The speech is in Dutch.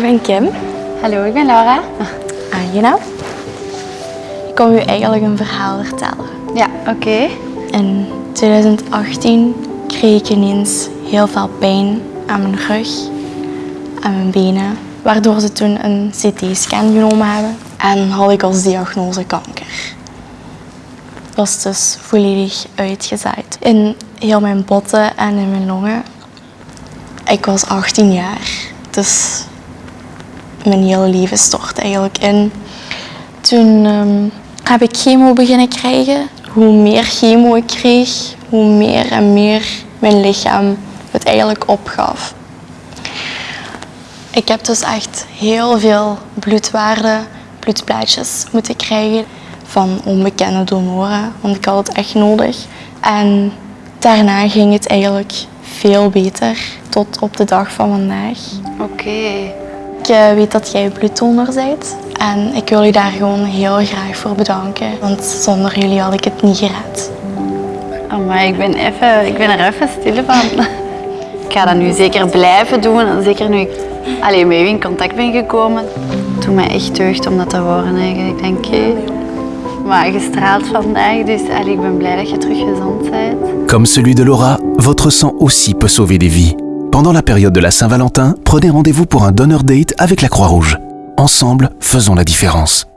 ben Kim. Hallo, ik ben Laura. Aangenaam. Ik kom u eigenlijk een verhaal vertellen. Ja, oké. In 2018 kreeg ik ineens heel veel pijn aan mijn rug, aan mijn benen, waardoor ze toen een CT-scan genomen hebben en had ik als diagnose kanker. Het was dus volledig uitgezaaid in heel mijn botten en in mijn longen. Ik was 18 jaar, dus mijn hele leven stort eigenlijk in. Toen ehm, heb ik chemo beginnen krijgen. Hoe meer chemo ik kreeg, hoe meer en meer mijn lichaam het eigenlijk opgaf. Ik heb dus echt heel veel bloedwaarden, bloedplaatjes moeten krijgen van onbekende donoren, want ik had het echt nodig. En daarna ging het eigenlijk veel beter, tot op de dag van vandaag. Oké. Ik eh, weet dat jij bloeddonor bent en ik wil je daar gewoon heel graag voor bedanken, want zonder jullie had ik het niet gered. Maar ik ben, even, ik ben er even stil van. Ik ga dat nu zeker blijven doen. En zeker nu ik alleen met u in contact ben gekomen. Het doet mij echt deugd om dat te horen eigenlijk. Ik denk, hé, maar gestraald vandaag, dus allee, ik ben blij dat je terug gezond bent. Comme celui de Laura, votre sang aussi peut sauver des vies. Pendant la période de la Saint-Valentin, prenez rendez-vous pour un donor date avec la Croix-Rouge. Ensemble, faisons la différence.